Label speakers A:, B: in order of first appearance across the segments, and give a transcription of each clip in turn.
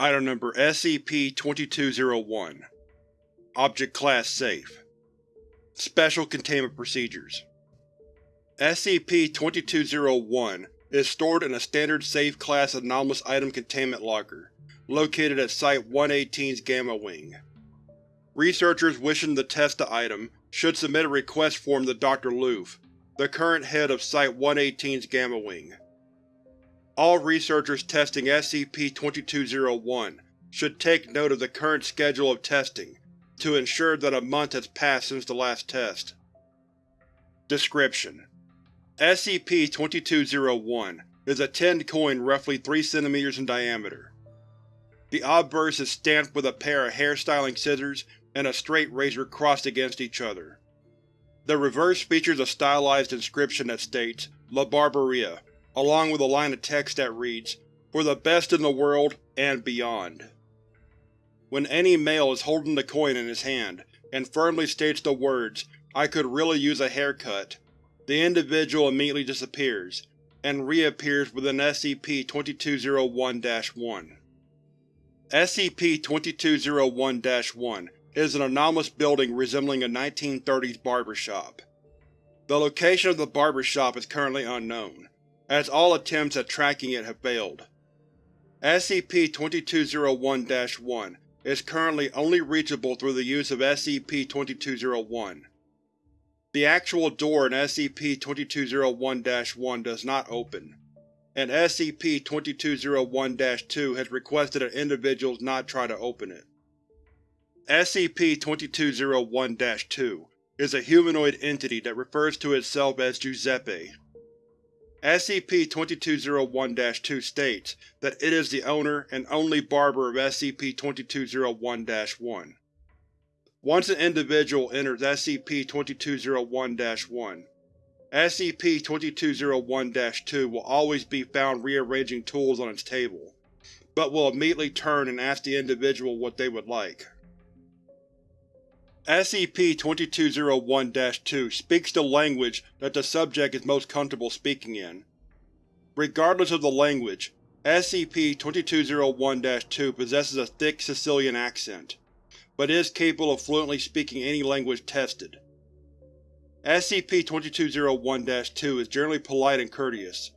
A: Item Number SCP-2201 Object Class Safe Special Containment Procedures SCP-2201 is stored in a standard Safe Class Anomalous Item Containment Locker, located at Site-118's Gamma Wing. Researchers wishing to test the item should submit a request form to Dr. Loof, the current head of Site-118's Gamma Wing. All researchers testing SCP-2201 should take note of the current schedule of testing to ensure that a month has passed since the last test. Description: SCP-2201 is a tin coin roughly 3 cm in diameter. The obverse is stamped with a pair of hairstyling scissors and a straight razor crossed against each other. The reverse features a stylized inscription that states, La Barbaria, along with a line of text that reads, For the best in the world, and beyond. When any male is holding the coin in his hand, and firmly states the words, I could really use a haircut, the individual immediately disappears, and reappears within SCP-2201-1. SCP-2201-1 is an anomalous building resembling a 1930s barber shop. The location of the barber shop is currently unknown, as all attempts at tracking it have failed. SCP-2201-1 is currently only reachable through the use of SCP-2201. The actual door in SCP-2201-1 does not open, and SCP-2201-2 has requested that individuals not try to open it. SCP-2201-2 is a humanoid entity that refers to itself as Giuseppe. SCP-2201-2 states that it is the owner and only barber of SCP-2201-1. Once an individual enters SCP-2201-1, SCP-2201-2 will always be found rearranging tools on its table, but will immediately turn and ask the individual what they would like. SCP-2201-2 speaks the language that the subject is most comfortable speaking in. Regardless of the language, SCP-2201-2 possesses a thick Sicilian accent, but is capable of fluently speaking any language tested. SCP-2201-2 is generally polite and courteous,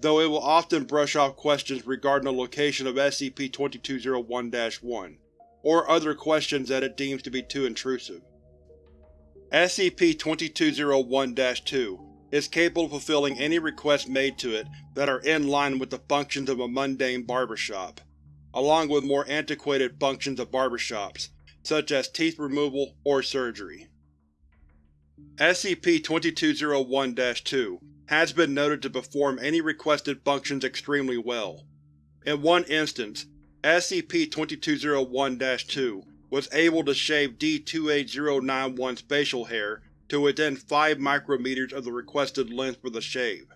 A: though it will often brush off questions regarding the location of SCP-2201-1 or other questions that it deems to be too intrusive. SCP-2201-2 is capable of fulfilling any requests made to it that are in line with the functions of a mundane barbershop, along with more antiquated functions of barbershops, such as teeth removal or surgery. SCP-2201-2 has been noted to perform any requested functions extremely well. In one instance, SCP-2201-2 was able to shave D-28091's facial hair to within 5 micrometers of the requested length for the shave.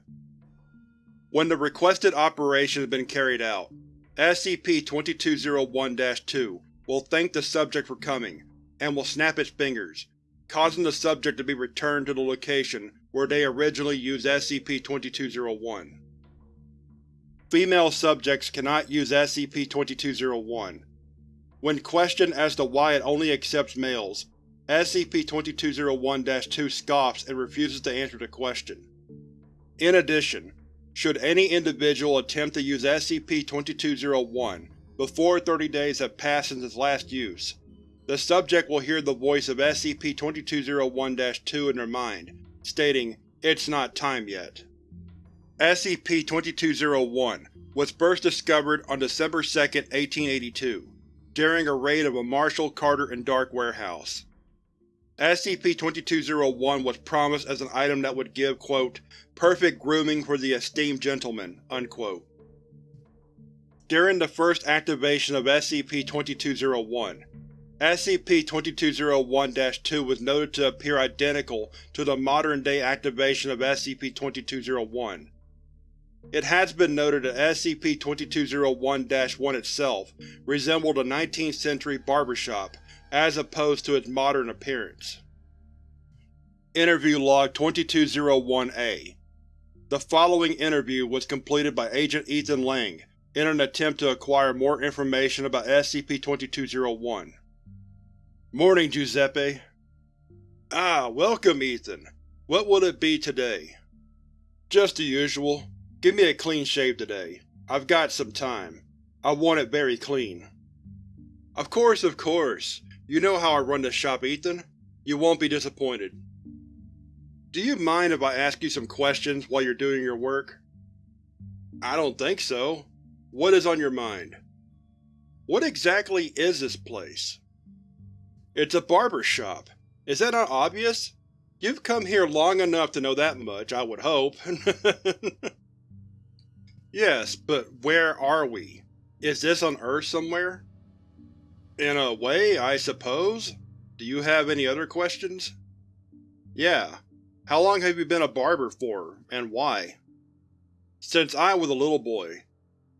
A: When the requested operation has been carried out, SCP-2201-2 will thank the subject for coming, and will snap its fingers, causing the subject to be returned to the location where they originally used SCP-2201. Female subjects cannot use SCP-2201. When questioned as to why it only accepts males, SCP-2201-2 scoffs and refuses to answer the question. In addition, should any individual attempt to use SCP-2201 before 30 days have passed since its last use, the subject will hear the voice of SCP-2201-2 in their mind, stating, It's not time yet. SCP-2201 was first discovered on December 2, 1882, during a raid of a Marshall, Carter and Dark warehouse. SCP-2201 was promised as an item that would give, quote, perfect grooming for the esteemed gentleman, unquote. During the first activation of SCP-2201, SCP-2201-2 was noted to appear identical to the modern-day activation of SCP-2201, it has been noted that SCP-2201-1 itself resembled a 19th century barbershop as opposed to its modern appearance. Interview Log 2201-A The following interview was completed by Agent Ethan Lang in an attempt to acquire more information about SCP-2201. Morning, Giuseppe. Ah, welcome, Ethan. What will it be today? Just the usual. Give me a clean shave today. I've got some time. I want it very clean. Of course, of course. You know how I run this shop, Ethan. You won't be disappointed. Do you mind if I ask you some questions while you're doing your work? I don't think so. What is on your mind? What exactly is this place? It's a barber shop. Is that not obvious? You've come here long enough to know that much, I would hope. yes, but where are we? Is this on Earth somewhere? In a way, I suppose. Do you have any other questions? Yeah. How long have you been a barber for, and why? Since I was a little boy.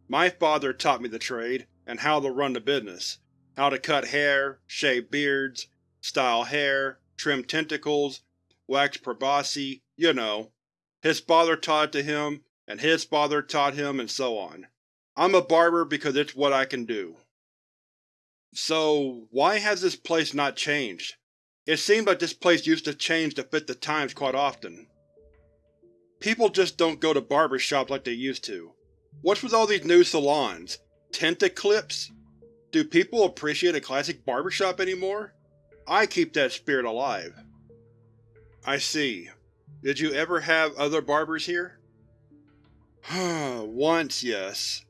A: My father taught me the trade, and how to run the business, how to cut hair, shave beards, style hair, trim tentacles, wax proboscis, you know. His father taught it to him, and his father taught him, and so on. I'm a barber because it's what I can do. So, why has this place not changed? It seems like this place used to change to fit the times quite often. People just don't go to barber shops like they used to. What's with all these new salons? Tentaclips? Do people appreciate a classic barbershop anymore? I keep that spirit alive. I see. Did you ever have other barbers here? Once, yes.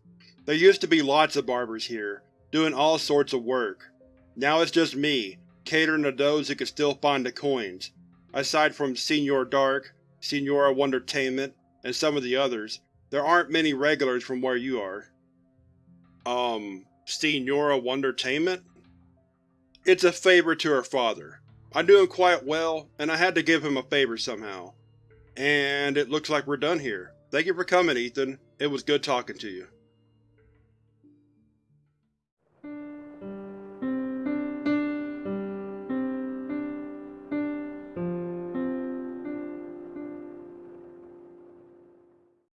A: There used to be lots of barbers here, doing all sorts of work. Now it's just me, catering to those who can still find the coins. Aside from Senor Dark, Senora Wondertainment, and some of the others, there aren't many regulars from where you are. Um, Senora Wondertainment? It's a favor to her father. I knew him quite well, and I had to give him a favor somehow. And it looks like we're done here. Thank you for coming, Ethan. It was good talking to you.